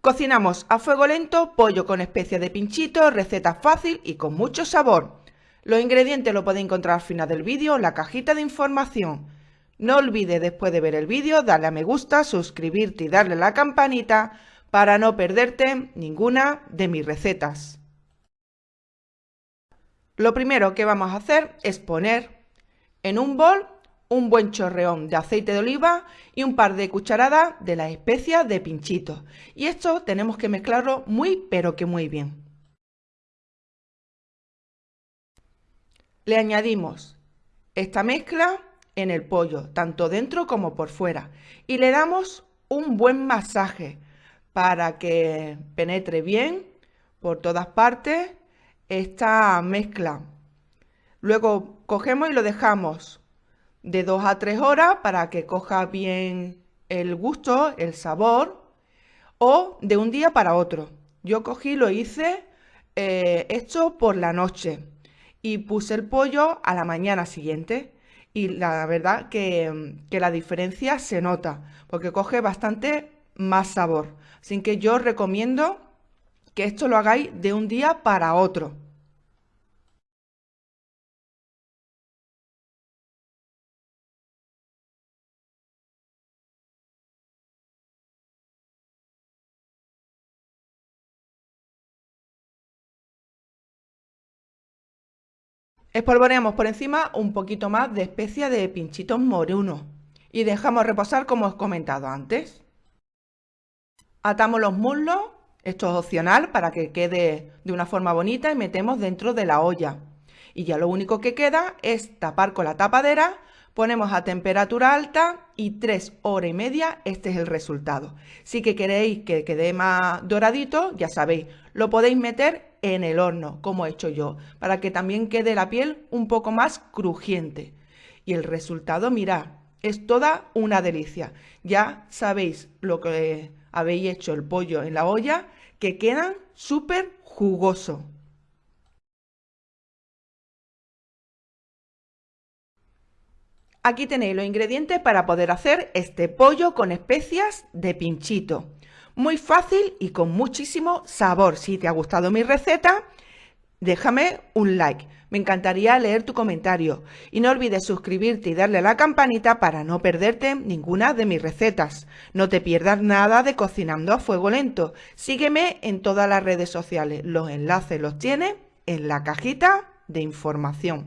Cocinamos a fuego lento pollo con especias de pinchito, receta fácil y con mucho sabor. Los ingredientes los podéis encontrar al final del vídeo en la cajita de información. No olvides después de ver el vídeo darle a me gusta, suscribirte y darle a la campanita para no perderte ninguna de mis recetas. Lo primero que vamos a hacer es poner en un bol un buen chorreón de aceite de oliva y un par de cucharadas de las especias de pinchito. Y esto tenemos que mezclarlo muy pero que muy bien. Le añadimos esta mezcla en el pollo, tanto dentro como por fuera, y le damos un buen masaje para que penetre bien por todas partes esta mezcla. Luego cogemos y lo dejamos de 2 a 3 horas para que coja bien el gusto, el sabor, o de un día para otro. Yo cogí, lo hice eh, esto por la noche y puse el pollo a la mañana siguiente. Y la verdad que, que la diferencia se nota, porque coge bastante más sabor. Así que yo recomiendo que esto lo hagáis de un día para otro. Espolvoreamos por encima un poquito más de especia de pinchitos morunos y dejamos reposar como os he comentado antes. Atamos los muslos esto es opcional para que quede de una forma bonita y metemos dentro de la olla. Y ya lo único que queda es tapar con la tapadera, ponemos a temperatura alta y tres horas y media este es el resultado. Si que queréis que quede más doradito, ya sabéis, lo podéis meter en el horno, como he hecho yo, para que también quede la piel un poco más crujiente. Y el resultado, mirad, es toda una delicia. Ya sabéis lo que habéis hecho el pollo en la olla, que quedan súper jugosos. Aquí tenéis los ingredientes para poder hacer este pollo con especias de pinchito. Muy fácil y con muchísimo sabor. Si te ha gustado mi receta, déjame un like. Me encantaría leer tu comentario. Y no olvides suscribirte y darle a la campanita para no perderte ninguna de mis recetas. No te pierdas nada de Cocinando a Fuego Lento. Sígueme en todas las redes sociales. Los enlaces los tienes en la cajita de información.